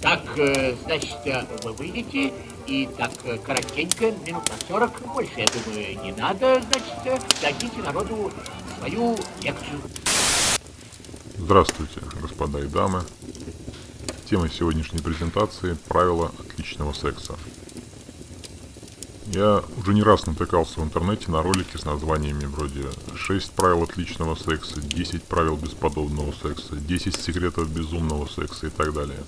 Так, э, значит, э, вы выйдете, и так э, коротенько, минут на 40, больше, я думаю, не надо, значит, дадите народу свою лекцию. Здравствуйте, господа и дамы. Тема сегодняшней презентации – правила отличного секса. Я уже не раз натыкался в интернете на ролики с названиями вроде «6 правил отличного секса», «10 правил бесподобного секса», «10 секретов безумного секса» и так далее.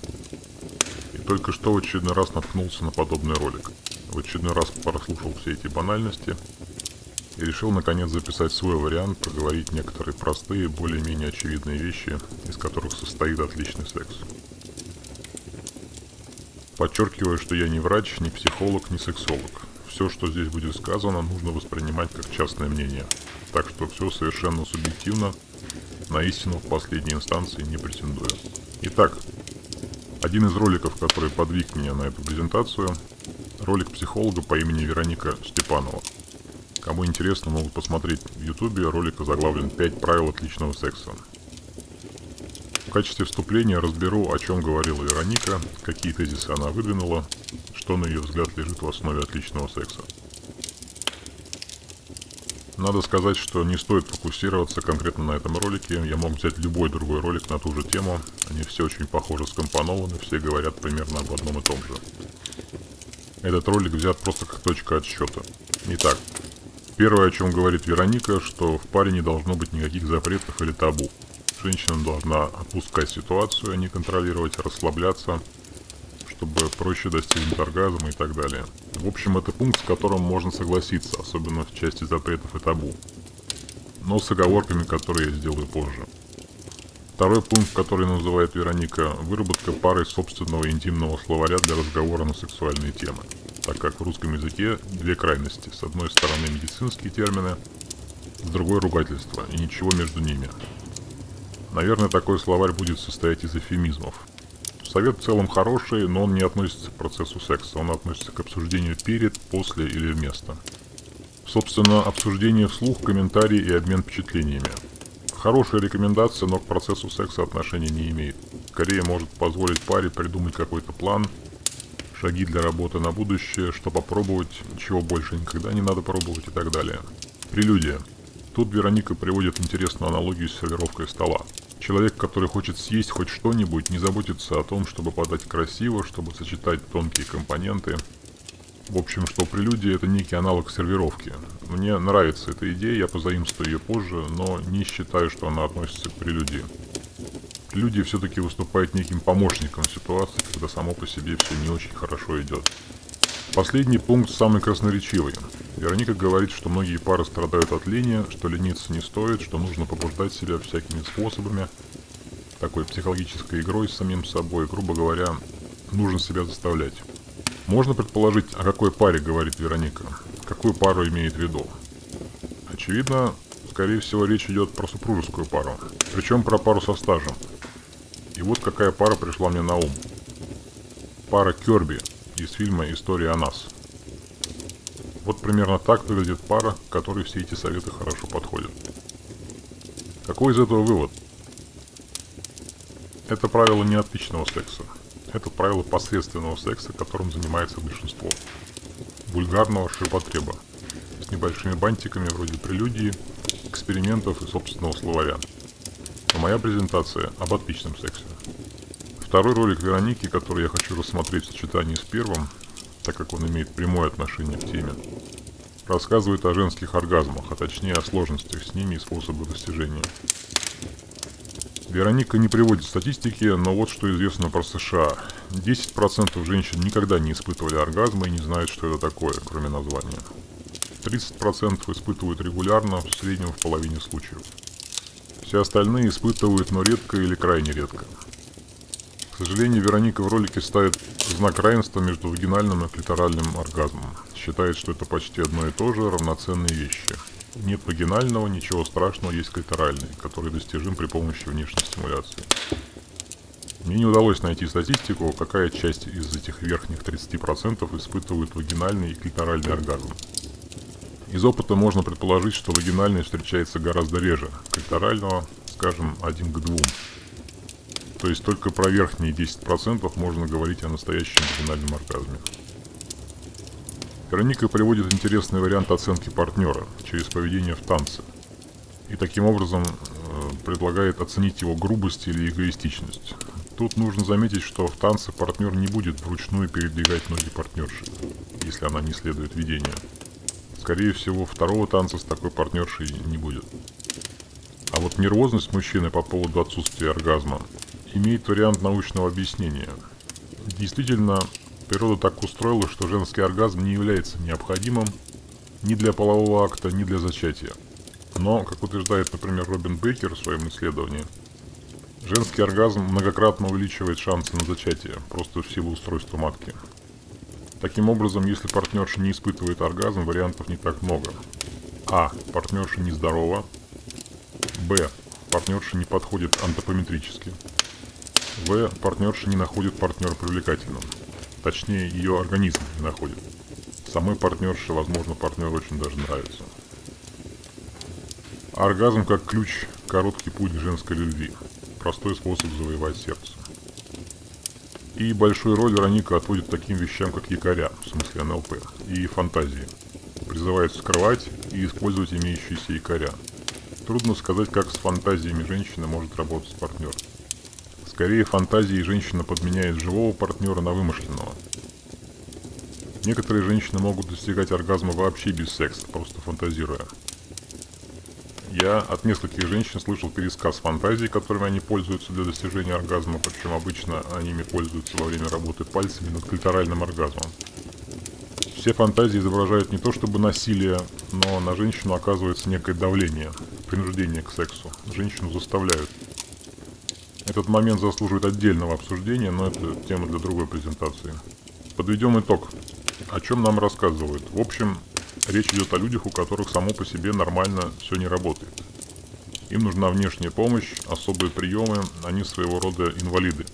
Только что в очередной раз наткнулся на подобный ролик. В очередной раз прослушал все эти банальности и решил наконец записать свой вариант, проговорить некоторые простые, более-менее очевидные вещи, из которых состоит отличный секс. Подчеркиваю, что я не врач, не психолог, не сексолог все, что здесь будет сказано, нужно воспринимать как частное мнение. Так что все совершенно субъективно, на истину в последней инстанции не претендую. Итак, один из роликов, который подвиг меня на эту презентацию, ролик психолога по имени Вероника Степанова. Кому интересно, могут посмотреть в ютубе, ролик озаглавлен «5 правил отличного секса». В качестве вступления разберу, о чем говорила Вероника, какие тезисы она выдвинула, что на ее взгляд лежит в основе отличного секса. Надо сказать, что не стоит фокусироваться конкретно на этом ролике, я мог взять любой другой ролик на ту же тему, они все очень похоже скомпонованы, все говорят примерно об одном и том же. Этот ролик взят просто как точка отсчета. Итак, первое, о чем говорит Вероника, что в паре не должно быть никаких запретов или табу. Женщина должна отпускать ситуацию, а не контролировать, расслабляться, чтобы проще достигнуть оргазма и так далее. В общем, это пункт, с которым можно согласиться, особенно в части запретов и табу. Но с оговорками, которые я сделаю позже. Второй пункт, который называет Вероника, выработка пары собственного интимного словаря для разговора на сексуальные темы. Так как в русском языке две крайности. С одной стороны медицинские термины, с другой ругательство, и ничего между ними. Наверное, такой словарь будет состоять из эфемизмов. Совет в целом хороший, но он не относится к процессу секса, он относится к обсуждению перед, после или вместо. Собственно, обсуждение вслух, комментарии и обмен впечатлениями. Хорошая рекомендация, но к процессу секса отношения не имеет. Скорее может позволить паре придумать какой-то план, шаги для работы на будущее, что попробовать, чего больше никогда не надо пробовать и так далее. Прелюдия. Тут Вероника приводит интересную аналогию с сервировкой стола. Человек, который хочет съесть хоть что-нибудь, не заботится о том, чтобы подать красиво, чтобы сочетать тонкие компоненты. В общем, что прелюдия это некий аналог сервировки. Мне нравится эта идея, я позаимствую ее позже, но не считаю, что она относится к прелюдии. Прелюдия все-таки выступает неким помощником ситуации, когда само по себе все не очень хорошо идет. Последний пункт самый красноречивый. Вероника говорит, что многие пары страдают от лени, что лениться не стоит, что нужно побуждать себя всякими способами, такой психологической игрой с самим собой, грубо говоря, нужно себя заставлять. Можно предположить, о какой паре говорит Вероника, какую пару имеет в виду. Очевидно, скорее всего, речь идет про супружескую пару, причем про пару со стажем. И вот какая пара пришла мне на ум. Пара Керби – из фильма «История о нас». Вот примерно так выглядит пара, которой все эти советы хорошо подходят. Какой из этого вывод? Это правило не отличного секса. Это правило посредственного секса, которым занимается большинство. Вульгарного ширпотреба. С небольшими бантиками вроде прелюдии, экспериментов и собственного словаря. Но моя презентация об отличном сексе. Второй ролик Вероники, который я хочу рассмотреть в сочетании с первым, так как он имеет прямое отношение к теме, рассказывает о женских оргазмах, а точнее о сложностях с ними и способах достижения. Вероника не приводит статистики, но вот что известно про США. 10% женщин никогда не испытывали оргазма и не знают, что это такое, кроме названия. 30% испытывают регулярно, в среднем в половине случаев. Все остальные испытывают, но редко или крайне редко. Сожалению, Вероника в ролике ставит знак равенства между вагинальным и клиторальным оргазмом. Считает, что это почти одно и то же, равноценные вещи. Нет вагинального, ничего страшного, есть клиторальный, который достижим при помощи внешней стимуляции. Мне не удалось найти статистику, какая часть из этих верхних 30% испытывает вагинальный и клиторальный оргазм. Из опыта можно предположить, что вагинальный встречается гораздо реже, клиторального, скажем, один к двум. То есть только про верхние 10% можно говорить о настоящем вагинальном оргазме. Вероника приводит интересный вариант оценки партнера через поведение в танце. И таким образом э, предлагает оценить его грубость или эгоистичность. Тут нужно заметить, что в танце партнер не будет вручную передвигать ноги партнерши, если она не следует видению. Скорее всего, второго танца с такой партнершей не будет. А вот нервозность мужчины по поводу отсутствия оргазма имеет вариант научного объяснения. Действительно, Природа так устроила, что женский оргазм не является необходимым ни для полового акта, ни для зачатия. Но, как утверждает, например, Робин Бейкер в своем исследовании, женский оргазм многократно увеличивает шансы на зачатие, просто в силу устройства матки. Таким образом, если партнерша не испытывает оргазм, вариантов не так много. А. Партнерша нездорова. Б. Партнерша не подходит антропометрически. В. Партнерша не находит партнера привлекательным. Точнее, ее организм не находит. Самой партнерше, возможно, партнер очень даже нравится. Оргазм как ключ, короткий путь к женской любви. Простой способ завоевать сердце. И большую роль Вероника отводит таким вещам, как якоря, в смысле НЛП, и фантазии. Призывает скрывать и использовать имеющиеся якоря. Трудно сказать, как с фантазиями женщина может работать партнер. Скорее, фантазии женщина подменяет живого партнера на вымышленного. Некоторые женщины могут достигать оргазма вообще без секса, просто фантазируя. Я от нескольких женщин слышал пересказ фантазий, которыми они пользуются для достижения оргазма, причем обычно они ими пользуются во время работы пальцами над клиторальным оргазмом. Все фантазии изображают не то чтобы насилие, но на женщину оказывается некое давление, принуждение к сексу. Женщину заставляют. Этот момент заслуживает отдельного обсуждения, но это тема для другой презентации. Подведем итог. О чем нам рассказывают? В общем, речь идет о людях, у которых само по себе нормально все не работает. Им нужна внешняя помощь, особые приемы, они своего рода инвалиды.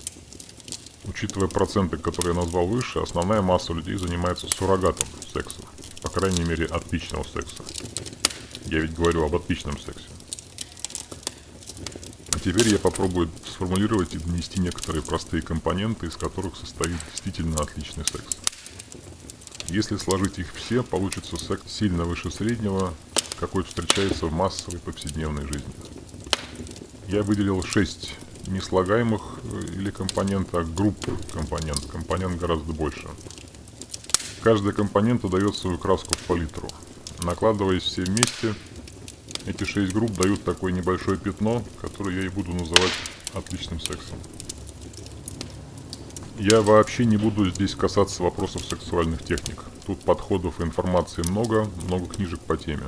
Учитывая проценты, которые я назвал выше, основная масса людей занимается суррогатом секса. По крайней мере, отличного секса. Я ведь говорю об отличном сексе. Теперь я попробую сформулировать и донести некоторые простые компоненты, из которых состоит действительно отличный секс. Если сложить их все, получится секс сильно выше среднего, какой встречается в массовой повседневной жизни. Я выделил 6 неслагаемых э, или компонента, а групп компонент. Компонент гораздо больше. Каждая компонента дает свою краску в палитру. Накладываясь все вместе, эти шесть групп дают такое небольшое пятно, которое я и буду называть отличным сексом. Я вообще не буду здесь касаться вопросов сексуальных техник. Тут подходов и информации много, много книжек по теме.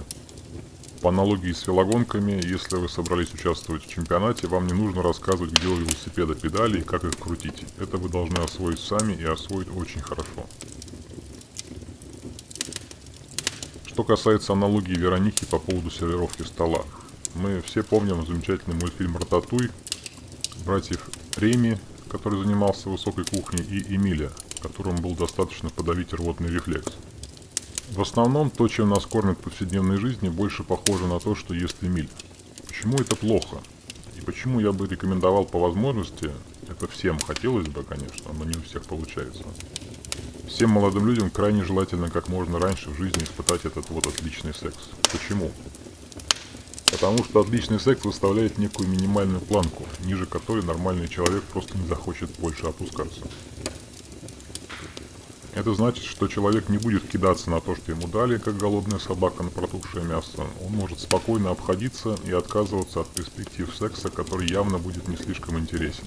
По аналогии с велогонками, если вы собрались участвовать в чемпионате, вам не нужно рассказывать, где у велосипеда педали и как их крутить. Это вы должны освоить сами и освоить очень хорошо. Что касается аналогии Вероники по поводу сервировки стола. Мы все помним замечательный мультфильм «Рататуй», братьев Реми, который занимался высокой кухней, и Эмиля, которому был достаточно подавить рвотный рефлекс. В основном, то, чем нас кормят в повседневной жизни, больше похоже на то, что ест Эмиль. Почему это плохо? И почему я бы рекомендовал по возможности, это всем хотелось бы, конечно, но не у всех получается, Всем молодым людям крайне желательно как можно раньше в жизни испытать этот вот отличный секс. Почему? Потому что отличный секс выставляет некую минимальную планку, ниже которой нормальный человек просто не захочет больше опускаться. Это значит, что человек не будет кидаться на то, что ему дали, как голодная собака на протухшее мясо. Он может спокойно обходиться и отказываться от перспектив секса, который явно будет не слишком интересен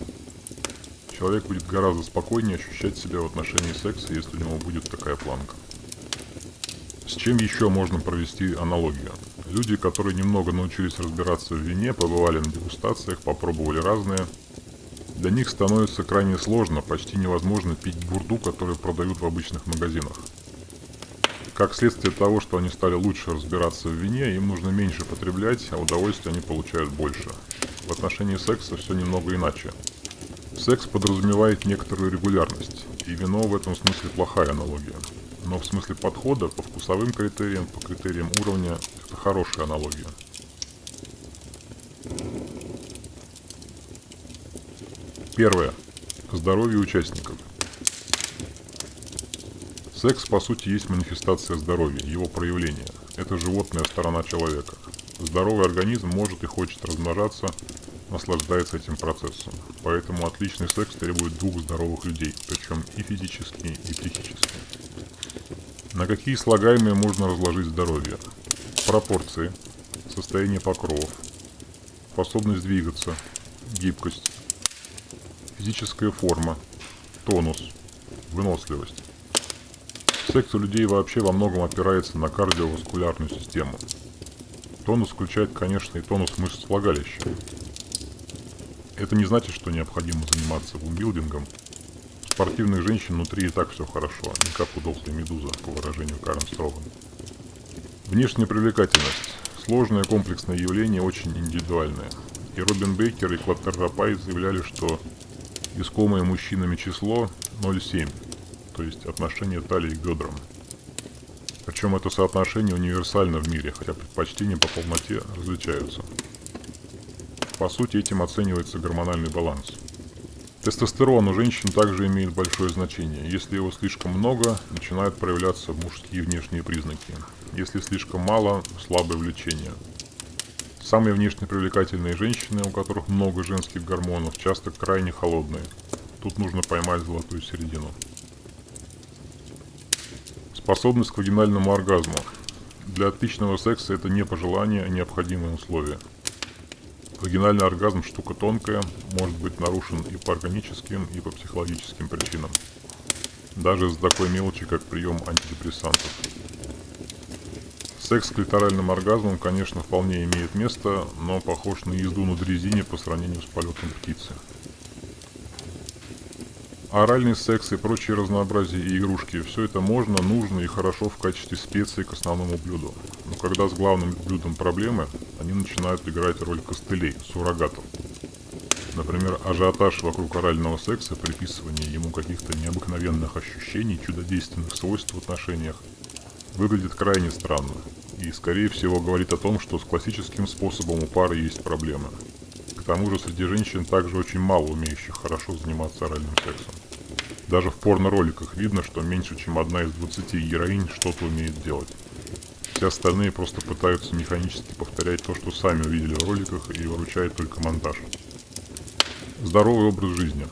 человек будет гораздо спокойнее ощущать себя в отношении секса, если у него будет такая планка. С чем еще можно провести аналогию? Люди, которые немного научились разбираться в вине, побывали на дегустациях, попробовали разные, для них становится крайне сложно, почти невозможно пить бурду, которую продают в обычных магазинах. Как следствие того, что они стали лучше разбираться в вине, им нужно меньше потреблять, а удовольствие они получают больше. В отношении секса все немного иначе. Секс подразумевает некоторую регулярность, и вино в этом смысле плохая аналогия. Но в смысле подхода, по вкусовым критериям, по критериям уровня, это хорошая аналогия. Первое. Здоровье участников. Секс, по сути, есть манифестация здоровья, его проявление. Это животная сторона человека. Здоровый организм может и хочет размножаться, наслаждается этим процессом. Поэтому отличный секс требует двух здоровых людей, причем и физически, и психически. На какие слагаемые можно разложить здоровье? Пропорции, состояние покровов, способность двигаться, гибкость, физическая форма, тонус, выносливость. Секс у людей вообще во многом опирается на кардиоваскулярную систему. Тонус включает, конечно, и тонус мышц влагалища. Это не значит, что необходимо заниматься бумбилдингом. Спортивных женщин внутри и так все хорошо, не как у дохлой медузы, по выражению Карен Строган. Внешняя привлекательность. Сложное комплексное явление, очень индивидуальное. И Робин Бейкер и Клаттер Рапай заявляли, что искомое мужчинами число 0,7 то есть отношение талии к бедрам. Причем это соотношение универсально в мире, хотя предпочтения по полноте различаются. По сути, этим оценивается гормональный баланс. Тестостерон у женщин также имеет большое значение. Если его слишком много, начинают проявляться мужские внешние признаки. Если слишком мало, слабое влечение. Самые внешне привлекательные женщины, у которых много женских гормонов, часто крайне холодные. Тут нужно поймать золотую середину. Способность к вагинальному оргазму. Для отличного секса это не пожелание, а необходимое условие. Вагинальный оргазм штука тонкая, может быть нарушен и по органическим, и по психологическим причинам. Даже из такой мелочи, как прием антидепрессантов. Секс с клиторальным оргазмом, конечно, вполне имеет место, но похож на езду на дрезине по сравнению с полетом птицы. Оральный секс и прочие разнообразие и игрушки – все это можно, нужно и хорошо в качестве специи к основному блюду. Но когда с главным блюдом проблемы, они начинают играть роль костылей, суррогатов. Например, ажиотаж вокруг орального секса, приписывание ему каких-то необыкновенных ощущений, чудодейственных свойств в отношениях, выглядит крайне странно и, скорее всего, говорит о том, что с классическим способом у пары есть проблемы. К тому же среди женщин также очень мало умеющих хорошо заниматься оральным сексом. Даже в порно-роликах видно, что меньше чем одна из 20 героинь что-то умеет делать. Все остальные просто пытаются механически повторять то, что сами увидели в роликах и выручает только монтаж. Здоровый образ жизни.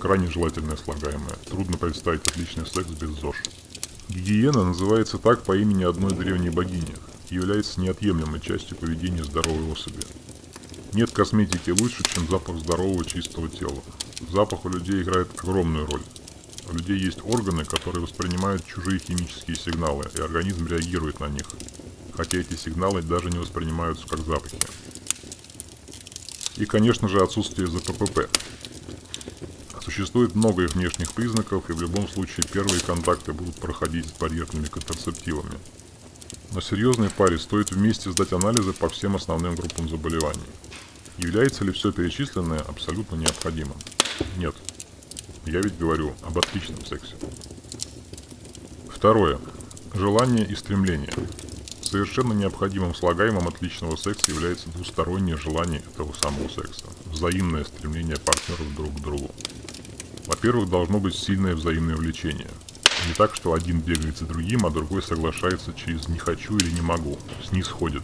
Крайне желательное слагаемое. Трудно представить отличный секс без ЗОЖ. Гигиена называется так по имени одной древней богини является неотъемлемой частью поведения здоровой особи. Нет косметики лучше, чем запах здорового чистого тела. Запах у людей играет огромную роль. У людей есть органы, которые воспринимают чужие химические сигналы, и организм реагирует на них, хотя эти сигналы даже не воспринимаются как запахи. И, конечно же, отсутствие ЗППП. Существует много их внешних признаков, и в любом случае первые контакты будут проходить с барьерными контрацептивами. На серьезной паре стоит вместе сдать анализы по всем основным группам заболеваний. Является ли все перечисленное абсолютно необходимым? Нет. Я ведь говорю об отличном сексе. Второе. Желание и стремление. Совершенно необходимым слагаемым отличного секса является двустороннее желание этого самого секса. Взаимное стремление партнеров друг к другу. Во-первых, должно быть сильное взаимное влечение. Не так, что один бегает за другим, а другой соглашается через «не хочу» или «не могу», снисходит.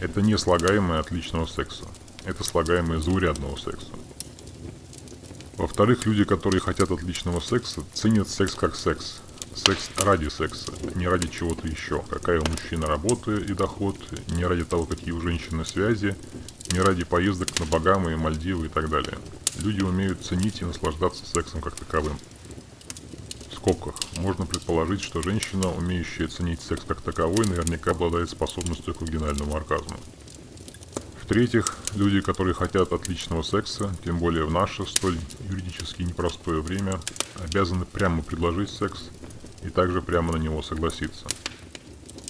Это не слагаемое отличного секса. Это слагаемое заурядного секса. Во-вторых, люди, которые хотят отличного секса, ценят секс как секс. Секс ради секса, не ради чего-то еще. Какая у мужчины работа и доход, не ради того, какие у женщины связи, не ради поездок на Багамы, Мальдивы и так далее. Люди умеют ценить и наслаждаться сексом как таковым. В скобках. Можно предположить, что женщина, умеющая ценить секс как таковой, наверняка обладает способностью к вагинальному оргазму. В-третьих, люди, которые хотят отличного секса, тем более в наше столь юридически непростое время, обязаны прямо предложить секс и также прямо на него согласиться.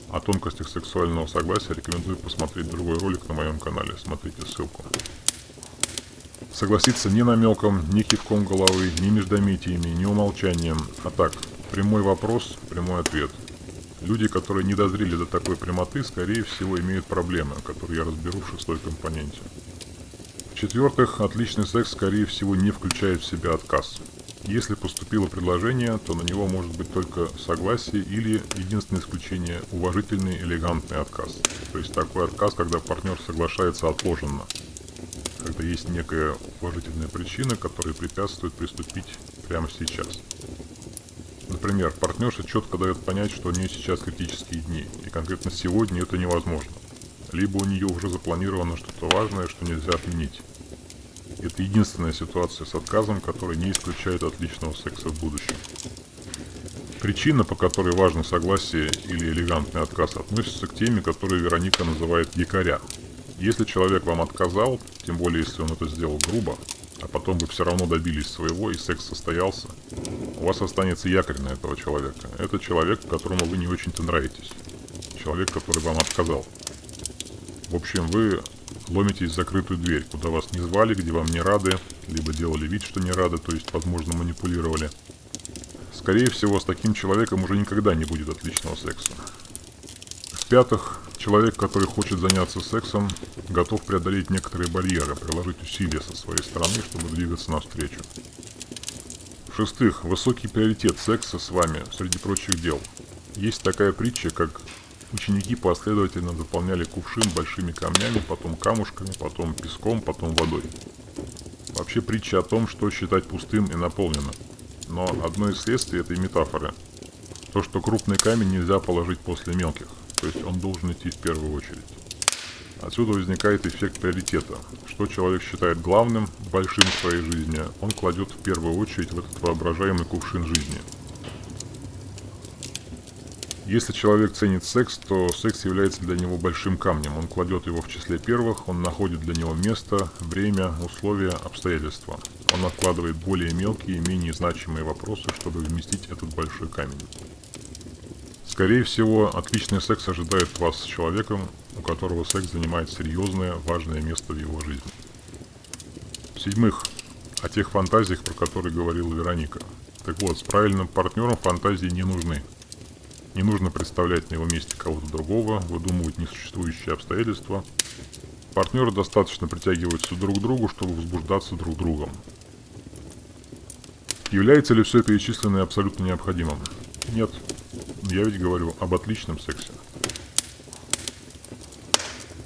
О тонкостях сексуального согласия рекомендую посмотреть другой ролик на моем канале, смотрите ссылку. Согласиться ни намеком, ни кивком головы, ни междометиями, ни умолчанием, а так, прямой вопрос, прямой ответ – Люди, которые не дозрели до такой прямоты, скорее всего, имеют проблемы, которые я разберу в шестой компоненте. В-четвертых, отличный секс, скорее всего, не включает в себя отказ. Если поступило предложение, то на него может быть только согласие или, единственное исключение, уважительный элегантный отказ. То есть такой отказ, когда партнер соглашается отложенно. Когда есть некая уважительная причина, которая препятствует приступить прямо сейчас. Например, партнерша четко дает понять, что у нее сейчас критические дни, и конкретно сегодня это невозможно. Либо у нее уже запланировано что-то важное, что нельзя отменить. Это единственная ситуация с отказом, которая не исключает отличного секса в будущем. Причина, по которой важно согласие или элегантный отказ, относится к теме, которую Вероника называет якоря. Если человек вам отказал, тем более если он это сделал грубо, а потом вы все равно добились своего и секс состоялся, у вас останется якорь на этого человека. Это человек, которому вы не очень-то нравитесь. Человек, который вам отказал. В общем, вы ломитесь в закрытую дверь, куда вас не звали, где вам не рады, либо делали вид, что не рады, то есть, возможно, манипулировали. Скорее всего, с таким человеком уже никогда не будет отличного секса. В-пятых, человек, который хочет заняться сексом, готов преодолеть некоторые барьеры, приложить усилия со своей стороны, чтобы двигаться навстречу. В-шестых, высокий приоритет секса с вами среди прочих дел. Есть такая притча, как Ученики последовательно заполняли кувшин большими камнями, потом камушками, потом песком, потом водой. Вообще притча о том, что считать пустым и наполненным. Но одно из следствий этой метафоры – то, что крупный камень нельзя положить после мелких, то есть он должен идти в первую очередь. Отсюда возникает эффект приоритета. Что человек считает главным, большим в своей жизни, он кладет в первую очередь в этот воображаемый кувшин жизни – если человек ценит секс, то секс является для него большим камнем. Он кладет его в числе первых, он находит для него место, время, условия, обстоятельства. Он откладывает более мелкие, менее значимые вопросы, чтобы вместить этот большой камень. Скорее всего, отличный секс ожидает вас с человеком, у которого секс занимает серьезное, важное место в его жизни. В-седьмых, о тех фантазиях, про которые говорила Вероника. Так вот, с правильным партнером фантазии не нужны. Не нужно представлять на его месте кого-то другого, выдумывать несуществующие обстоятельства. Партнеры достаточно притягиваются друг к другу, чтобы возбуждаться друг другом. Является ли все перечисленное абсолютно необходимым? Нет. Я ведь говорю об отличном сексе.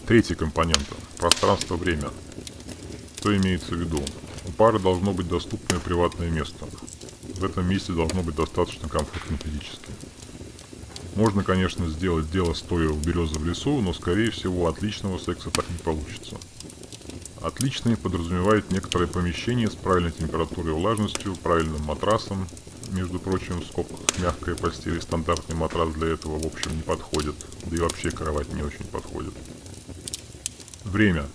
Третий компонент. Пространство-время. Что имеется в виду? У пары должно быть доступное приватное место. В этом месте должно быть достаточно комфортно физически. Можно, конечно, сделать дело стоя в березы в лесу, но, скорее всего, отличного секса так не получится. Отличный подразумевает некоторое помещение с правильной температурой и влажностью, правильным матрасом. Между прочим, в скобках мягкая постель и стандартный матрас для этого, в общем, не подходит. Да и вообще кровать не очень подходит. Время.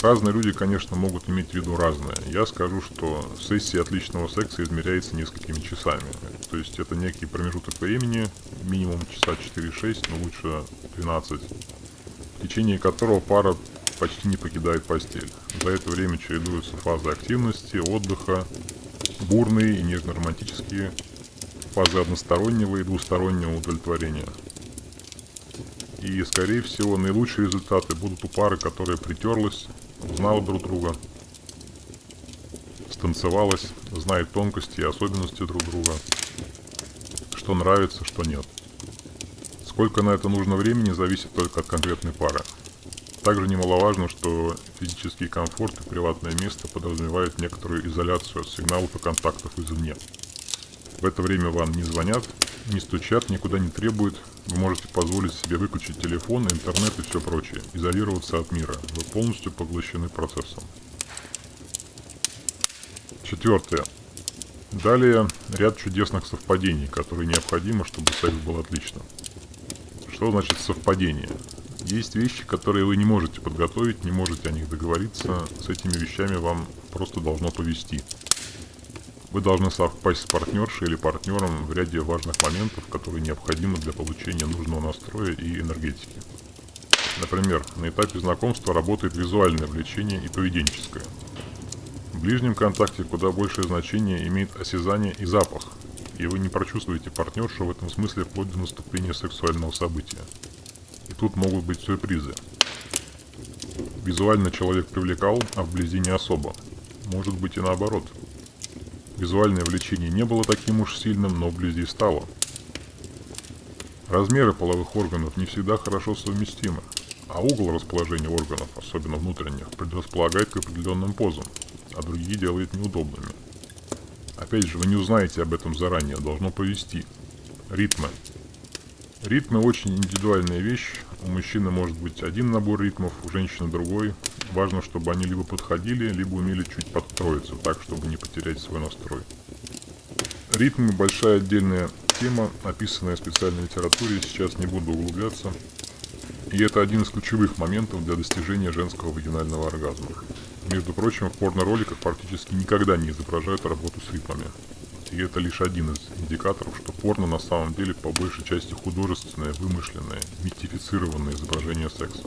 Разные люди, конечно, могут иметь в виду разное. Я скажу, что сессия отличного секса измеряется несколькими часами. То есть это некий промежуток времени, минимум часа 4-6, но лучше 12, в течение которого пара почти не покидает постель. За это время чередуются фазы активности, отдыха, бурные и нежно-романтические, фазы одностороннего и двустороннего удовлетворения. И, скорее всего, наилучшие результаты будут у пары, которая притерлась, узнала друг друга, станцевалась, знает тонкости и особенности друг друга, что нравится, что нет. Сколько на это нужно времени, зависит только от конкретной пары. Также немаловажно, что физический комфорт и приватное место подразумевают некоторую изоляцию от сигналов и контактов извне. В это время вам не звонят, не стучат, никуда не требуют. Вы можете позволить себе выключить телефон, интернет и все прочее. Изолироваться от мира. Вы полностью поглощены процессом. Четвертое. Далее ряд чудесных совпадений, которые необходимы, чтобы секс был отличным. Что значит совпадение? Есть вещи, которые вы не можете подготовить, не можете о них договориться. С этими вещами вам просто должно повести. Вы должны совпасть с партнершей или партнером в ряде важных моментов, которые необходимы для получения нужного настроя и энергетики. Например, на этапе знакомства работает визуальное влечение и поведенческое. В ближнем контакте куда большее значение имеет осязание и запах, и вы не прочувствуете партнершу в этом смысле вплоть до наступления сексуального события. Тут могут быть сюрпризы. Визуально человек привлекал, а вблизи не особо. Может быть и наоборот. Визуальное влечение не было таким уж сильным, но вблизи стало. Размеры половых органов не всегда хорошо совместимы, а угол расположения органов, особенно внутренних, предрасполагает к определенным позам, а другие делает неудобными. Опять же, вы не узнаете об этом заранее, должно повести. Ритмы. Ритмы очень индивидуальная вещь. У мужчины может быть один набор ритмов, у женщины другой. Важно, чтобы они либо подходили, либо умели чуть подстроиться, так, чтобы не потерять свой настрой. Ритмы – большая отдельная тема, описанная в специальной литературе, сейчас не буду углубляться. И это один из ключевых моментов для достижения женского вагинального оргазма. Между прочим, в порно-роликах практически никогда не изображают работу с ритмами. И это лишь один из индикаторов, что порно на самом деле по большей части художественное, вымышленное, мистифицированное изображение секса.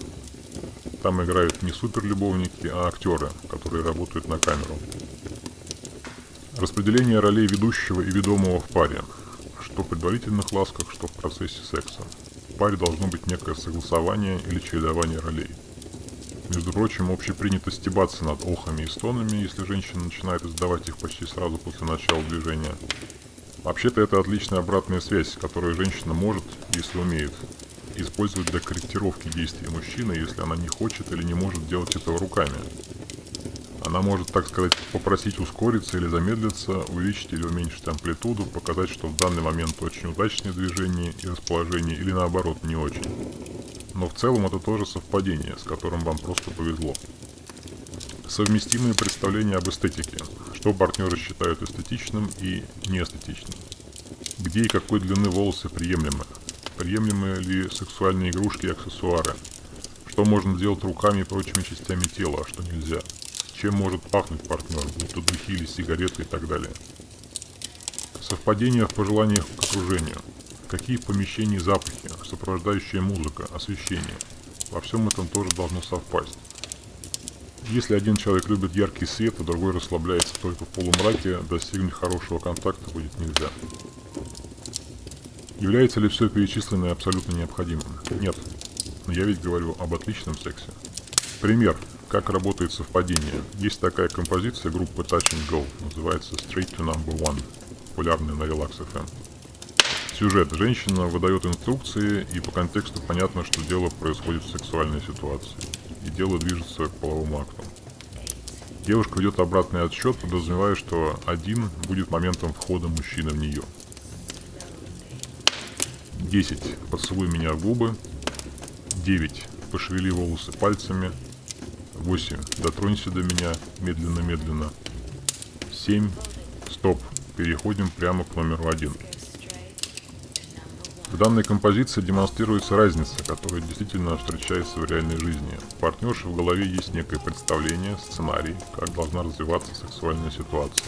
Там играют не суперлюбовники, а актеры, которые работают на камеру. Распределение ролей ведущего и ведомого в паре, что в предварительных ласках, что в процессе секса. В паре должно быть некое согласование или чередование ролей – между прочим, общепринято стебаться над охами и стонами, если женщина начинает издавать их почти сразу после начала движения. Вообще-то это отличная обратная связь, которую женщина может, если умеет, использовать для корректировки действий мужчины, если она не хочет или не может делать этого руками. Она может, так сказать, попросить ускориться или замедлиться, увеличить или уменьшить амплитуду, показать, что в данный момент очень удачное движение и расположение, или наоборот, не очень но в целом это тоже совпадение, с которым вам просто повезло. Совместимые представления об эстетике, что партнеры считают эстетичным и неэстетичным. Где и какой длины волосы приемлемы, приемлемы ли сексуальные игрушки и аксессуары, что можно делать руками и прочими частями тела, а что нельзя, чем может пахнуть партнер, будто духи или сигареты и так далее. Совпадение в пожеланиях к окружению – Какие в помещении запахи, сопровождающая музыка, освещение. Во всем этом тоже должно совпасть. Если один человек любит яркий свет, а другой расслабляется только в полумраке, достигнуть хорошего контакта будет нельзя. Является ли все перечисленное абсолютно необходимым? Нет. Но я ведь говорю об отличном сексе. Пример. Как работает совпадение. Есть такая композиция группы Touch and Go, называется Straight to Number One, популярная на Relax FM. Сюжет. Женщина выдает инструкции, и по контексту понятно, что дело происходит в сексуальной ситуации. И дело движется к половому акту. Девушка ведет обратный отсчет, подразумевая, что один будет моментом входа мужчины в нее. 10. Поцелуй меня в губы. 9. Пошевели волосы пальцами. 8. Дотронься до меня медленно-медленно. 7. Стоп. Переходим прямо к номеру 1. В данной композиции демонстрируется разница, которая действительно встречается в реальной жизни. У партнерши в голове есть некое представление, сценарий, как должна развиваться сексуальная ситуация.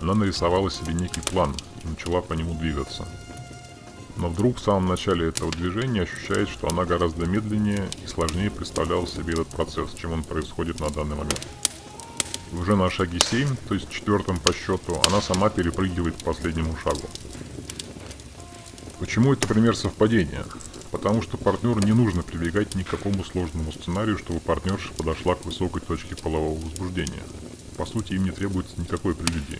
Она нарисовала себе некий план и начала по нему двигаться. Но вдруг в самом начале этого движения ощущает, что она гораздо медленнее и сложнее представляла себе этот процесс, чем он происходит на данный момент. И уже на шаге 7, то есть четвертом по счету, она сама перепрыгивает к последнему шагу. Почему это пример совпадения? Потому что партнеру не нужно прибегать ни к какому сложному сценарию, чтобы партнерша подошла к высокой точке полового возбуждения. По сути, им не требуется никакой прелюдии.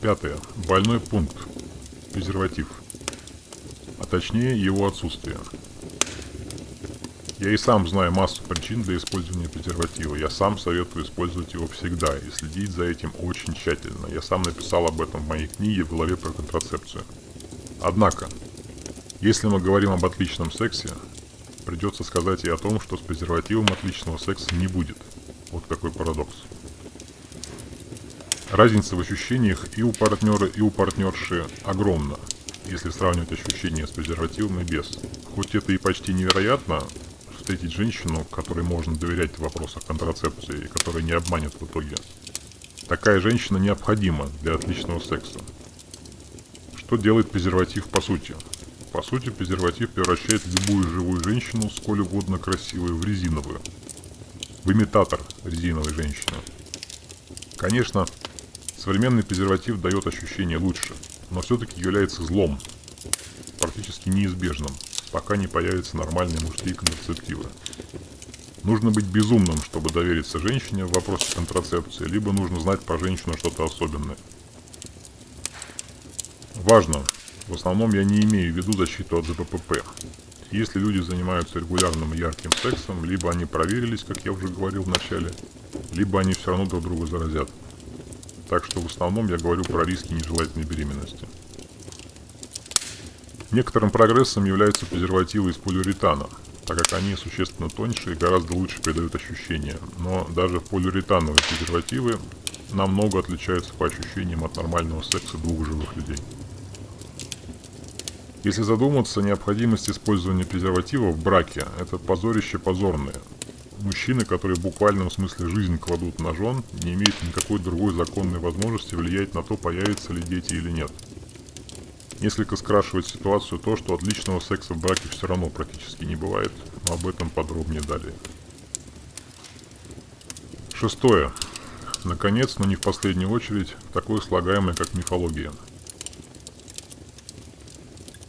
Пятое. Больной пункт. Презерватив. А точнее, его отсутствие. Я и сам знаю массу причин для использования презерватива. Я сам советую использовать его всегда и следить за этим очень тщательно. Я сам написал об этом в моей книге в главе про контрацепцию. Однако, если мы говорим об отличном сексе, придется сказать и о том, что с презервативом отличного секса не будет. Вот какой парадокс. Разница в ощущениях и у партнера, и у партнерши огромна, если сравнивать ощущения с презервативом и без. Хоть это и почти невероятно, встретить женщину, которой можно доверять в вопросах контрацепции и которая не обманет в итоге. Такая женщина необходима для отличного секса. Что делает презерватив по сути? По сути, презерватив превращает любую живую женщину, сколь угодно красивую, в резиновую. В имитатор резиновой женщины. Конечно, современный презерватив дает ощущение лучше, но все-таки является злом, практически неизбежным. Пока не появятся нормальные мужские контрацептивы. Нужно быть безумным, чтобы довериться женщине в вопросе контрацепции, либо нужно знать про женщину что-то особенное. Важно, в основном я не имею в виду защиту от ЗППП. Если люди занимаются регулярным ярким сексом, либо они проверились, как я уже говорил в начале, либо они все равно друг друга заразят. Так что в основном я говорю про риски нежелательной беременности. Некоторым прогрессом являются презервативы из полиуретана, так как они существенно тоньше и гораздо лучше передают ощущения. Но даже полиуретановые презервативы намного отличаются по ощущениям от нормального секса двух живых людей. Если задуматься, необходимость использования презерватива в браке – это позорище позорное. Мужчины, которые в буквальном смысле жизнь кладут на жен, не имеют никакой другой законной возможности влиять на то, появятся ли дети или нет. Несколько скрашивает ситуацию то, что отличного секса в браке все равно практически не бывает, но об этом подробнее далее. Шестое. Наконец, но не в последнюю очередь, такое слагаемое, как мифология.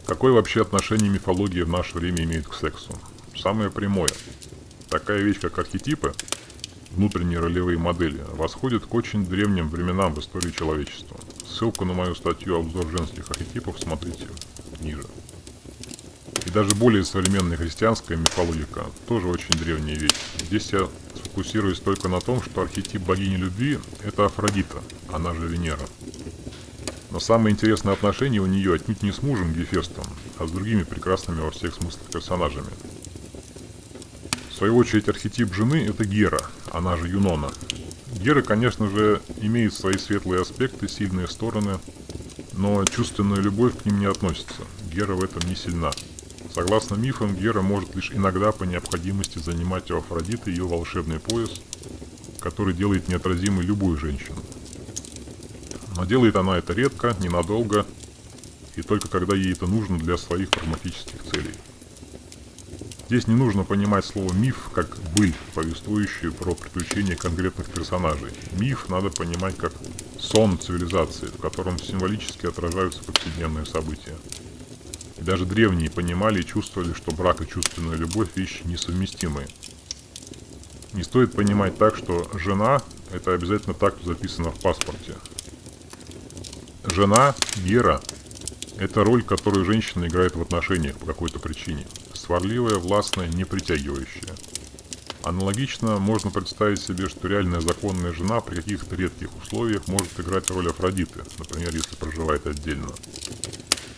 Какое вообще отношение мифология в наше время имеет к сексу? Самое прямое. Такая вещь, как архетипы, внутренние ролевые модели, восходит к очень древним временам в истории человечества. Ссылку на мою статью «Обзор женских архетипов» смотрите ниже. И даже более современная христианская мифологика тоже очень древняя вещь. Здесь я сфокусируюсь только на том, что архетип богини любви – это Афродита, она же Венера. Но самое интересное отношение у нее отнюдь не с мужем Гефестом, а с другими прекрасными во всех смыслах персонажами – в свою очередь, архетип жены – это Гера, она же Юнона. Гера, конечно же, имеет свои светлые аспекты, сильные стороны, но чувственная любовь к ним не относится. Гера в этом не сильна. Согласно мифам, Гера может лишь иногда по необходимости занимать у Афродиты ее волшебный пояс, который делает неотразимой любую женщину. Но делает она это редко, ненадолго, и только когда ей это нужно для своих прагматических целей. Здесь не нужно понимать слово «миф» как «быль», повествующую про приключения конкретных персонажей. Миф надо понимать как сон цивилизации, в котором символически отражаются повседневные события. И даже древние понимали и чувствовали, что брак и чувственная любовь – вещи несовместимые. Не стоит понимать так, что жена – это обязательно так, что записано в паспорте. Жена, Гера – это роль, которую женщина играет в отношениях по какой-то причине – сварливая, властная, не притягивающая. Аналогично можно представить себе, что реальная законная жена при каких-то редких условиях может играть роль Афродиты, например, если проживает отдельно.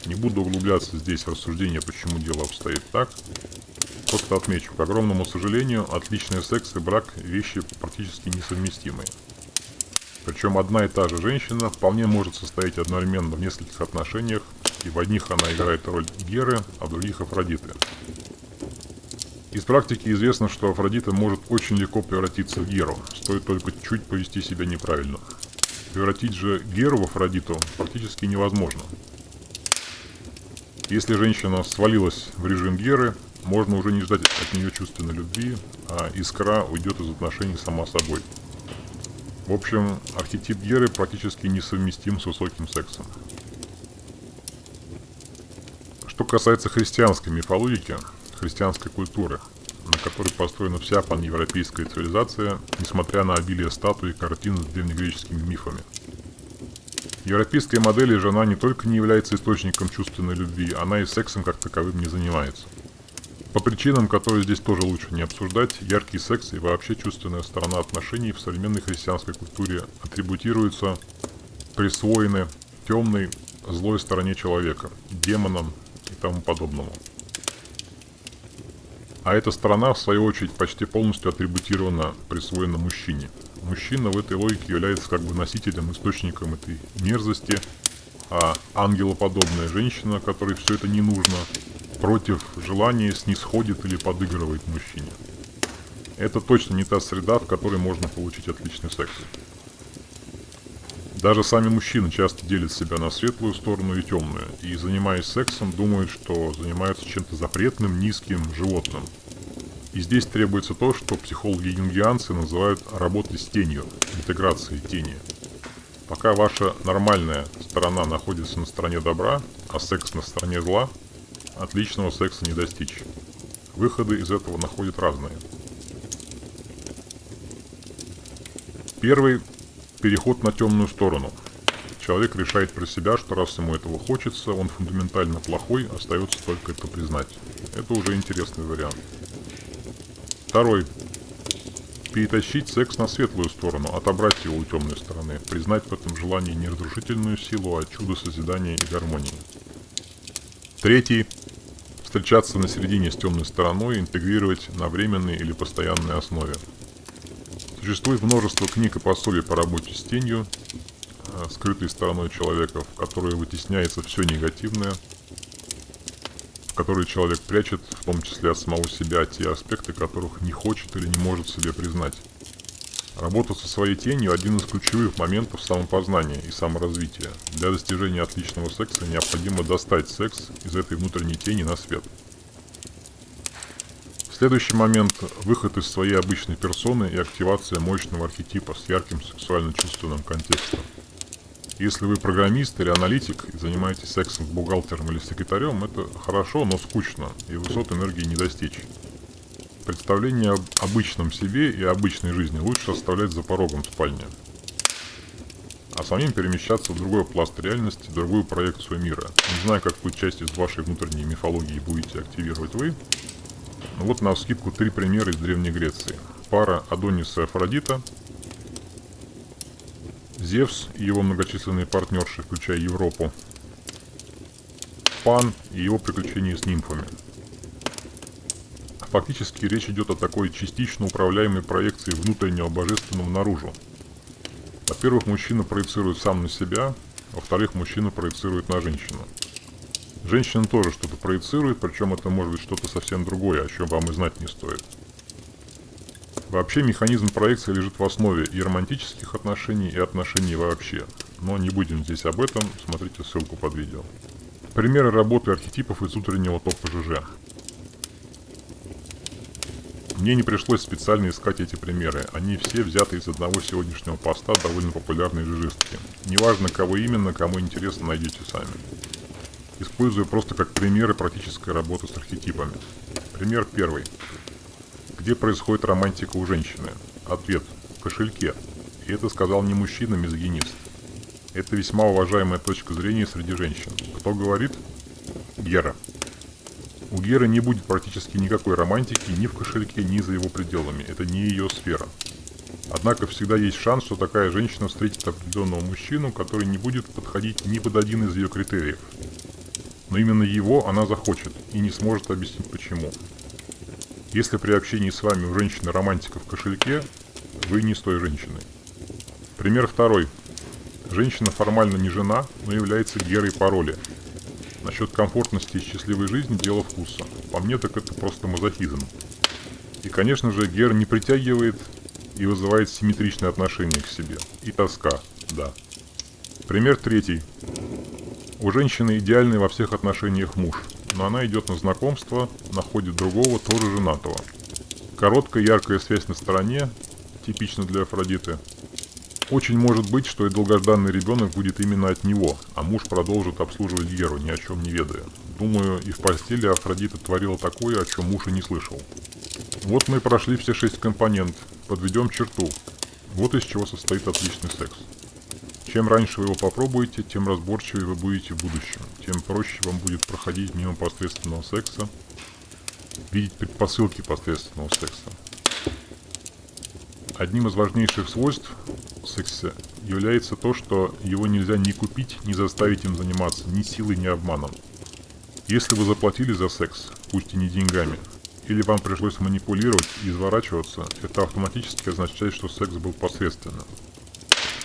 Не буду углубляться здесь в рассуждение, почему дело обстоит так. Просто отмечу, к огромному сожалению, отличный секс и брак – вещи практически несовместимые. Причем одна и та же женщина вполне может состоять одновременно в нескольких отношениях, и в одних она играет роль Геры, а в других Афродиты. Из практики известно, что Афродита может очень легко превратиться в Геру, стоит только чуть повести себя неправильно. Превратить же Геру в Афродиту практически невозможно. Если женщина свалилась в режим Геры, можно уже не ждать от нее чувственной любви, а искра уйдет из отношений сама собой. В общем, архетип Геры практически несовместим с высоким сексом. Что касается христианской мифологии, христианской культуры, на которой построена вся паневропейская цивилизация, несмотря на обилие статуй и картин с древнегреческими мифами. В европейской модели жена не только не является источником чувственной любви, она и сексом как таковым не занимается. По причинам, которые здесь тоже лучше не обсуждать, яркий секс и вообще чувственная сторона отношений в современной христианской культуре атрибутируются, присвоены темной, злой стороне человека, демонам и тому подобному. А эта сторона, в свою очередь, почти полностью атрибутирована, присвоена мужчине. Мужчина в этой логике является как бы носителем, источником этой мерзости, а ангелоподобная женщина, которой все это не нужно, против желания снисходит или подыгрывает мужчине. Это точно не та среда, в которой можно получить отличный секс. Даже сами мужчины часто делят себя на светлую сторону и темную, и занимаясь сексом, думают, что занимаются чем-то запретным, низким, животным. И здесь требуется то, что психологи-юнгианцы называют работой с тенью, интеграцией тени. Пока ваша нормальная сторона находится на стороне добра, а секс на стороне зла, отличного секса не достичь. Выходы из этого находят разные. Первый – переход на темную сторону. Человек решает про себя, что раз ему этого хочется, он фундаментально плохой, остается только это признать. Это уже интересный вариант. Второй перетащить секс на светлую сторону, отобрать его у темной стороны, признать в этом желании не разрушительную силу, а чудо созидания и гармонии. Третий – встречаться на середине с темной стороной, интегрировать на временной или постоянной основе. Существует множество книг и пособий по работе с тенью, э, скрытой стороной человека, в которой вытесняется все негативное, который человек прячет, в том числе от самого себя, те аспекты, которых не хочет или не может себе признать. Работа со своей тенью – один из ключевых моментов самопознания и саморазвития. Для достижения отличного секса необходимо достать секс из этой внутренней тени на свет. Следующий момент – выход из своей обычной персоны и активация мощного архетипа с ярким сексуально-чувственным контекстом. Если вы программист или аналитик и занимаетесь сексом с бухгалтером или секретарем, это хорошо, но скучно, и высот энергии не достичь. Представление об обычном себе и обычной жизни лучше оставлять за порогом спальни. А самим перемещаться в другой пласт реальности, другую проекцию мира. Не знаю, какую часть из вашей внутренней мифологии будете активировать вы. Вот на скидку три примера из Древней Греции. Пара Адониса и Афродита – Зевс и его многочисленные партнерши, включая Европу. Пан и его приключения с нимфами. Фактически речь идет о такой частично управляемой проекции внутреннего божественного наружу. Во-первых, мужчина проецирует сам на себя, во-вторых, мужчина проецирует на женщину. Женщина тоже что-то проецирует, причем это может быть что-то совсем другое, о чем вам и знать не стоит. Вообще механизм проекции лежит в основе и романтических отношений, и отношений вообще. Но не будем здесь об этом, смотрите ссылку под видео. Примеры работы архетипов из утреннего топа ЖЖ. Мне не пришлось специально искать эти примеры, они все взяты из одного сегодняшнего поста довольно популярной жижистки. Неважно кого именно, кому интересно, найдете сами. Использую просто как примеры практической работы с архетипами. Пример первый. Где происходит романтика у женщины? Ответ – в кошельке. И это сказал не мужчина-мизогинист. Это весьма уважаемая точка зрения среди женщин. Кто говорит? Гера. У Геры не будет практически никакой романтики ни в кошельке, ни за его пределами. Это не ее сфера. Однако всегда есть шанс, что такая женщина встретит определенного мужчину, который не будет подходить ни под один из ее критериев. Но именно его она захочет и не сможет объяснить почему. Если при общении с вами у женщины романтика в кошельке, вы не с той женщиной. Пример второй. Женщина формально не жена, но является герой пароли. Насчет комфортности и счастливой жизни дело вкуса. По мне так это просто мазохизм. И конечно же гер не притягивает и вызывает симметричное отношение к себе. И тоска, да. Пример третий. У женщины идеальный во всех отношениях муж – но она идет на знакомство, находит другого, тоже женатого. Короткая яркая связь на стороне, типично для Афродиты. Очень может быть, что и долгожданный ребенок будет именно от него, а муж продолжит обслуживать Геру, ни о чем не ведая. Думаю, и в постели Афродита творила такое, о чем муж и не слышал. Вот мы прошли все шесть компонент. Подведем черту. Вот из чего состоит отличный секс. Чем раньше вы его попробуете, тем разборчивее вы будете в будущем. Тем проще вам будет проходить мимо посредственного секса, видеть предпосылки посредственного секса. Одним из важнейших свойств секса является то, что его нельзя ни купить, ни заставить им заниматься, ни силой, ни обманом. Если вы заплатили за секс, пусть и не деньгами, или вам пришлось манипулировать и изворачиваться, это автоматически означает, что секс был посредственным.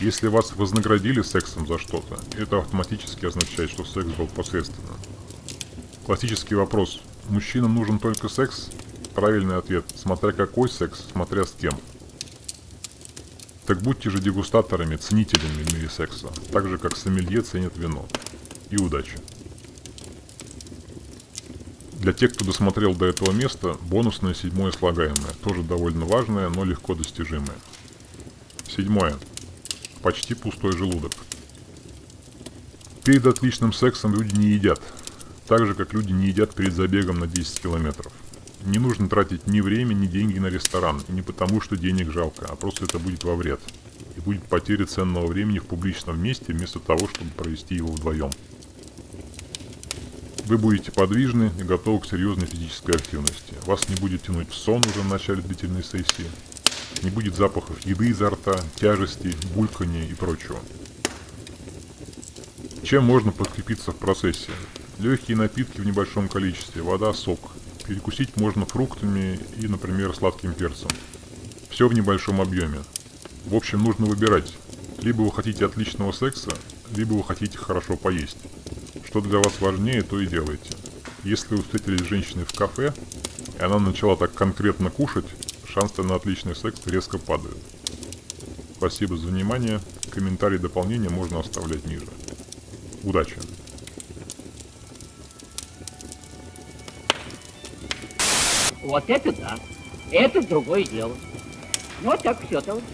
Если вас вознаградили сексом за что-то, это автоматически означает, что секс был посредственным. Классический вопрос. Мужчинам нужен только секс? Правильный ответ. Смотря какой секс, смотря с кем. Так будьте же дегустаторами, ценителями в мире секса, так же как сомелье ценит вино. И удачи. Для тех, кто досмотрел до этого места, бонусное седьмое слагаемое, тоже довольно важное, но легко достижимое. Седьмое почти пустой желудок. Перед отличным сексом люди не едят. Так же, как люди не едят перед забегом на 10 километров. Не нужно тратить ни время, ни деньги на ресторан. И не потому, что денег жалко, а просто это будет во вред. И будет потеря ценного времени в публичном месте, вместо того, чтобы провести его вдвоем. Вы будете подвижны и готовы к серьезной физической активности. Вас не будет тянуть в сон уже в начале длительной сессии. Не будет запахов еды изо рта, тяжести, булькания и прочего. Чем можно подкрепиться в процессе? Легкие напитки в небольшом количестве, вода, сок. Перекусить можно фруктами и, например, сладким перцем. Все в небольшом объеме. В общем, нужно выбирать. Либо вы хотите отличного секса, либо вы хотите хорошо поесть. Что для вас важнее, то и делайте. Если вы встретились с женщиной в кафе, и она начала так конкретно кушать, шансы на отличный секс резко падают. Спасибо за внимание. Комментарии дополнения можно оставлять ниже. Удачи! Вот это да. Это другое дело. Ну, так все, товарищ.